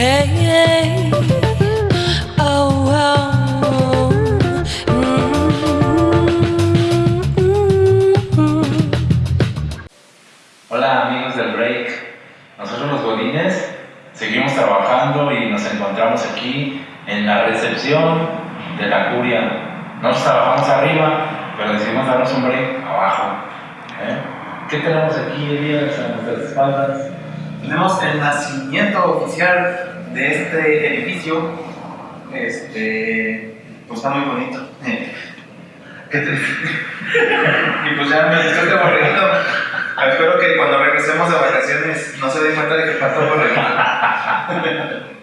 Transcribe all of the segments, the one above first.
Hola amigos del Break, nosotros los Godines seguimos trabajando y nos encontramos aquí en la recepción de la curia. Nosotros trabajamos arriba, pero decidimos darnos un break abajo. ¿eh? ¿Qué tenemos aquí, Elías, a nuestras espaldas? Tenemos el nacimiento oficial de este edificio. Este, pues está muy bonito. ¿Qué te Y pues ya me estoy aburrido. Espero que cuando regresemos de vacaciones no se den cuenta de que faltó borreguito.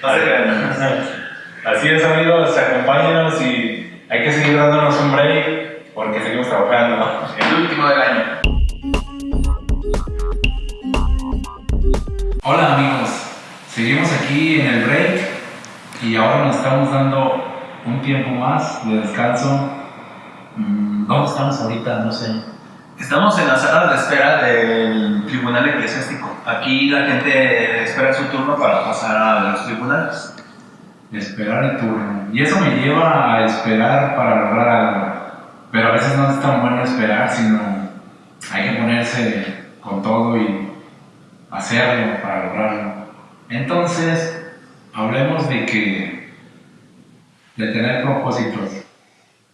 No se. Así es amigos, acompáñenos y hay que seguir dándonos un break porque seguimos trabajando. El último del año. Hola amigos, seguimos aquí en el break y ahora nos estamos dando un tiempo más de descanso. Mm, ¿Dónde estamos ahorita? No sé. Estamos en la sala de espera del tribunal eclesiástico. Aquí la gente espera su turno para pasar a los tribunales. Esperar el turno. Y eso me lleva a esperar para lograr algo. Pero a veces no es tan bueno esperar, sino hay que ponerse con todo y hacerlo para lograrlo. Entonces, hablemos de que de tener propósitos.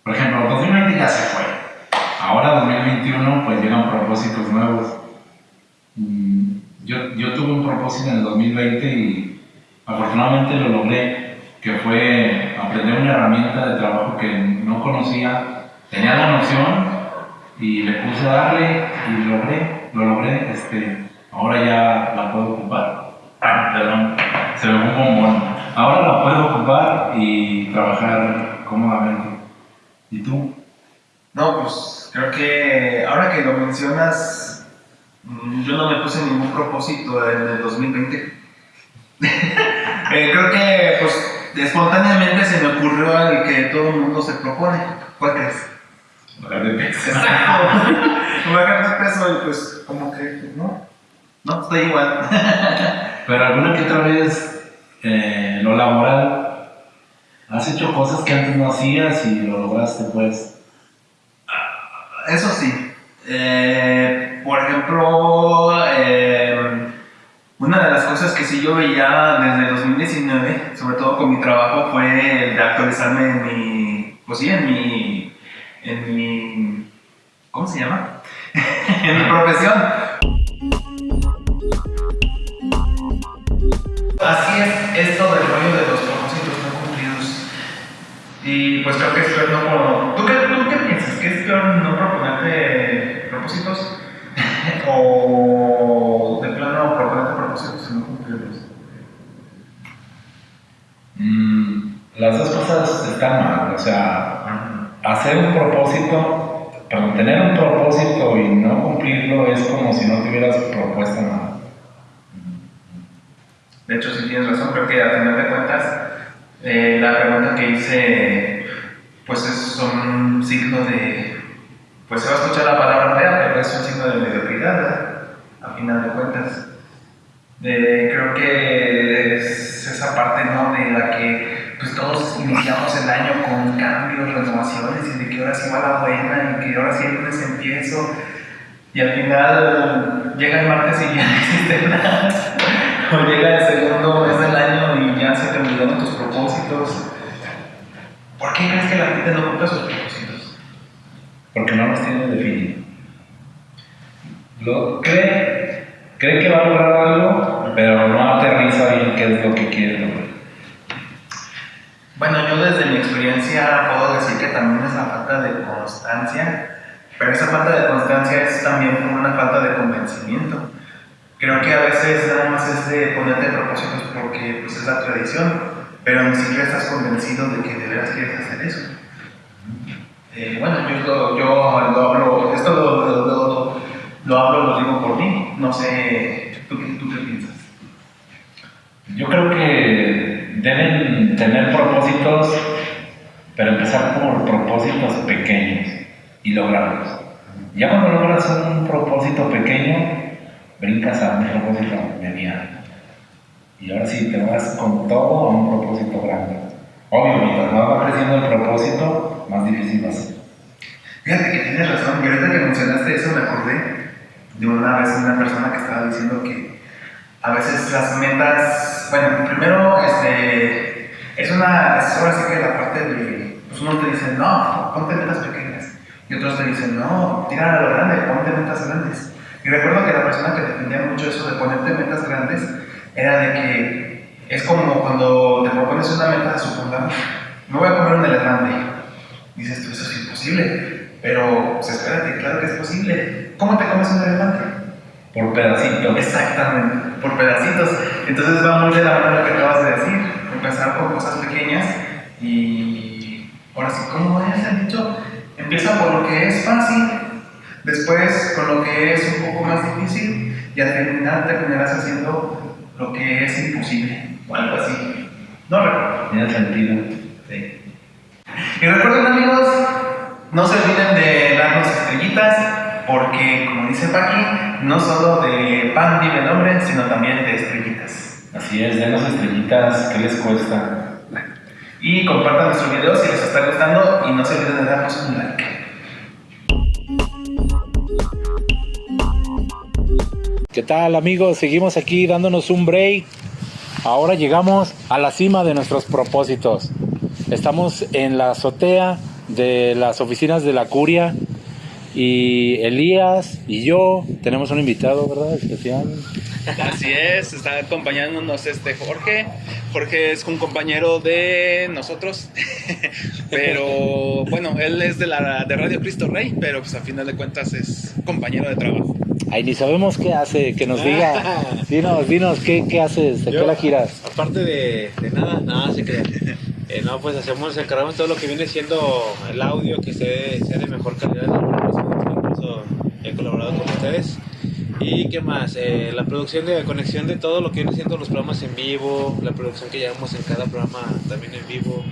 Por ejemplo, 2020 ya se fue. Ahora 2021 pues llegan propósitos nuevos. Mm, Yo, yo tuve un propósito en el 2020 y afortunadamente lo logré, que fue aprender una herramienta de trabajo que no conocía. Tenía la noción y le puse a darle y lo logré, lo logré. Este, ahora ya la puedo ocupar. Ah, perdón, se me fue un bombón. Ahora la puedo ocupar y trabajar cómodamente. ¿Y tú? No, pues creo que ahora que lo mencionas, mm, yo no me puse ningún propósito en el 2020. Eh, creo que pues espontáneamente se me ocurrió el que todo el mundo se propone. ¿Cuál crees? Bajar de peso. Exacto. Bajar de peso y pues como que pues, no, no, estoy igual. Pero alguna que otra vez, eh, lo laboral, has hecho cosas que antes no hacías y lo lograste, pues. Eso sí. Eh, por ejemplo, eh, una de las cosas que sí yo veía desde 2019, sobre todo con mi trabajo, fue el de actualizarme en mi, pues sí, en mi, en mi, ¿cómo se llama? en mi profesión. Así es esto del rollo de los propósitos no cumplidos. Y pues creo que es peor no por... ¿Tú qué, ¿Tú qué piensas? ¿Que es peor no proponerte propósitos? ¿O de plano proponerte propósitos y no cumplirlos? Mm, las dos cosas están mal, o sea, hacer un propósito, perdón, tener un propósito y no cumplirlo es como si no te hubieras propuesto nada. De hecho, sí tienes razón, creo que a final de cuentas, eh, la pregunta que hice, pues es un signo de, pues se va a escuchar la palabra fea, pero es un signo de mediocridad, a final de cuentas. Eh, creo que es esa parte, ¿no? De la que pues todos iniciamos el año con cambios, renovaciones, y de que ahora sí va la buena, y que ahora sí el lunes empiezo, y al final llega el martes y ya no nada. O llega el segundo mes del año y ya se terminaron tus propósitos. ¿Por qué crees que la gente no cumple sus propósitos? Porque no los tiene definido. Lo, cree, cree que va a lograr algo, pero no aterriza bien qué es lo que quiere lograr. Bueno, yo desde mi experiencia puedo decir que también es la falta de constancia, pero esa falta de constancia es también una falta de convencimiento. Creo que a veces nada más es de ponerte propósitos porque pues, es la tradición, pero ni siquiera estás convencido de que de veras quieres hacer eso. Eh, bueno, yo, lo, yo lo hablo, esto lo, lo, lo, lo hablo, lo digo por mí, no sé, ¿tú, qué- tú qué piensas? Yo creo que deben tener propósitos, pero empezar por propósitos pequeños y lograrlos. Ya cuando logras un propósito pequeño, brincas a un propósito mediano. Y ahora sí te vas con todo a un propósito grande. Obvio, mientras más va creciendo el propósito, más difícil va a ser. Fíjate que tienes razón, y ahorita que mencionaste eso me acordé de una vez una persona que estaba diciendo que a veces las metas, bueno, primero este, es una, es ahora sí que la parte de, pues uno te dice, no, ponte metas pequeñas, y otros te dicen, no, tira a lo grande, ponte metas grandes. Y recuerdo que la persona que defendía mucho eso de ponerte metas grandes era de que es como cuando te propones una meta, supongamos, me voy a comer un elefante. Dices tú, eso es imposible, pero pues espérate, claro que es posible. ¿Cómo te comes un elefante? Por pedacitos. Exactamente, por pedacitos. Entonces va muy de la mano lo que acabas de decir, empezar con cosas pequeñas y ahora sí, ¿cómo es el dicho? Empieza por lo que es fácil, después con lo que es un poco más difícil y al terminar terminarás haciendo lo que es imposible o algo así. No recuerdo. Tiene sentido. Sí. Y recuerden amigos, no se olviden de darnos estrellitas, porque como dice Paqui, no solo de pan vive el hombre, sino también de estrellitas. Así es, denos estrellitas, ¿qué les cuesta? Y compartan nuestro video si les está gustando y no se olviden de darnos un like. ¿Qué tal amigos? Seguimos aquí dándonos un break. Ahora llegamos a la cima de nuestros propósitos. Estamos en la azotea de las oficinas de la curia y Elías y yo tenemos un invitado, ¿verdad? Especial. Así es, está acompañándonos este Jorge. Jorge es un compañero de nosotros, pero bueno, él es de la de Radio Cristo Rey, pero pues a final de cuentas es compañero de trabajo. Ay, ni sabemos qué hace, que nos diga. Dinos, dinos, ¿qué, qué haces? ¿De qué la giras? Aparte de, de nada, nada se crea. Eh, no, pues hacemos, encargamos todo lo que viene siendo el audio, que sea, sea de mejor calidad. Incluso he colaborado con ustedes. ¿Y qué más? Eh, la producción de conexión de todo lo que viene siendo los programas en vivo, la producción que llevamos en cada programa también en vivo,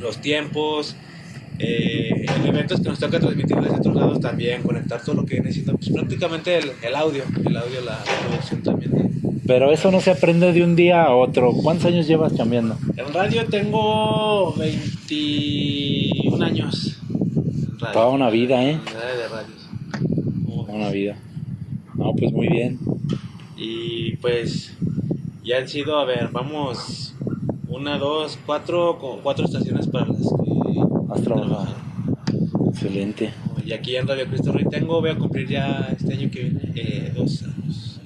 los tiempos, eh, en eventos que nos toca transmitir desde otros lados también, conectar todo lo que viene siendo pues, prácticamente el, el audio, el audio, la, la producción también. de- Pero eso no se aprende de un día a otro. ¿Cuántos años llevas cambiando? En radio tengo 21 años. Radio. Toda una vida, ¿eh? Toda una vida. No, pues muy bien. Y pues ya han sido, a ver, vamos, una, dos, cuatro, cuatro estaciones para las que Has trabajado. Excelente. Y aquí en Radio Cristo Rey tengo, voy a cumplir ya este año que viene eh, dos años.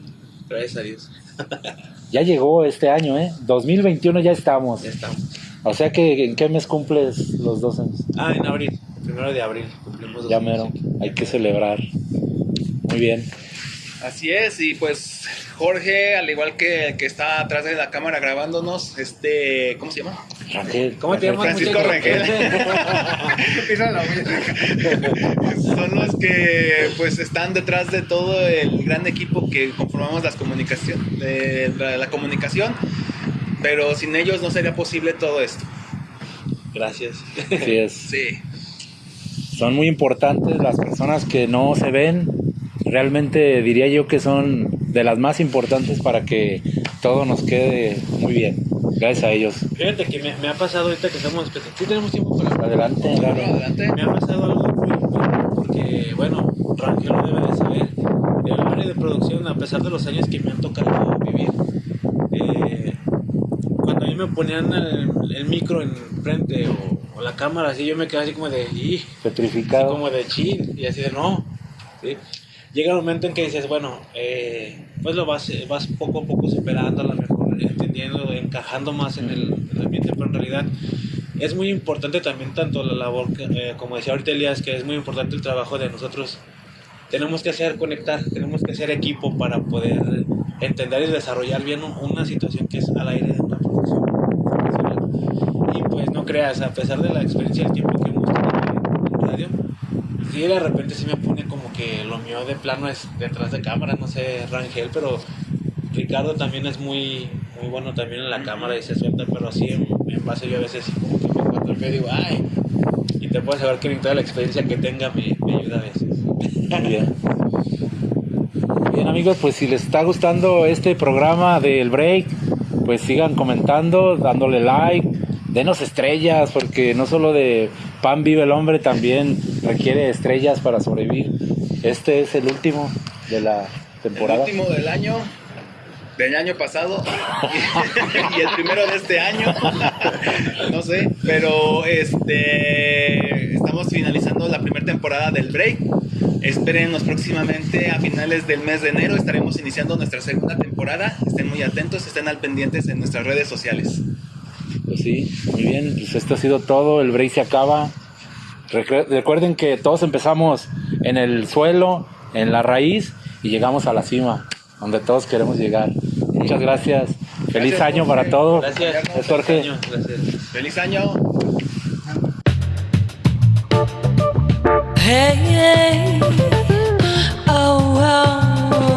Gracias a Dios. Ya llegó este año, ¿eh? 2021 ya estamos. Ya estamos. O sea que, ¿en qué mes cumples los dos años? Ah, en abril, primero de abril, cumplimos dos Ya mero. Hay que celebrar. Muy bien. Así es, y pues Jorge, al igual que el que está atrás de la cámara grabándonos, este, ¿cómo se llama? Rangel. ¿Cómo te llamas? Francisco? Rangel. Son los que pues están detrás de todo el gran equipo que conformamos las comunicación, de la, la comunicación, pero sin ellos no sería posible todo esto. Gracias. Así es. Sí. Son muy importantes las personas que no se ven. Realmente diría yo que son de las más importantes para que todo nos quede muy bien. Gracias a ellos. Fíjate que me, me ha pasado ahorita que estamos. Sí, tenemos tiempo para hablar. Adelante, Claro, claro. adelante. Me ha pasado algo muy porque, bueno, Rangel lo debe de saber. El área de producción, a pesar de los años que me han tocado vivir, eh, cuando a mí me ponían el, el micro enfrente o, o la cámara así, yo me quedaba así como de, "Ih", así Petrificado. como de chin, y así de no. ¿sí? Llega el momento en que dices, bueno, eh, pues lo vas, vas poco a poco superando, a lo mejor entendiendo, encajando más en el, en el ambiente, pero en realidad es muy importante también tanto la labor, eh, como decía ahorita Elías, que es muy importante el trabajo de nosotros. Tenemos que hacer conectar, tenemos que hacer equipo para poder entender y desarrollar bien un- una situación que es al aire de una profesional. Y pues no creas, a pesar de la experiencia y el tiempo que hemos tenido en radio, sí de repente sí me pone como que lo mío de plano es detrás de cámara, no sé, Rangel, pero Ricardo también es muy, muy bueno también en la cámara y se suelta, pero así en, en base yo a veces sí como que me encuentro feo y digo, ay, y te puedo saber que ni toda la experiencia que tenga me, me ayuda a veces. Bien amigos, pues si les está gustando este programa del break, pues sigan comentando, dándole like, denos estrellas, porque no solo de pan vive el hombre, también requiere estrellas para sobrevivir. Este es el último de la temporada. El último del año, del año pasado y el primero de este año. no sé, pero este estamos finalizando la primera temporada del break. Espérenos próximamente a finales del mes de enero. Estaremos iniciando nuestra segunda temporada. Estén muy atentos, estén al pendientes en nuestras redes sociales. Pues sí, muy bien, pues esto ha sido todo, el break se acaba. Recuerden que todos empezamos en el suelo, en la raíz y llegamos a la cima, donde todos queremos llegar. Muchas gracias. Feliz Gracias, año para todos. Gracias. Gracias, Jorge. Gracias. ¡Feliz año! Hey, hey. Oh, oh,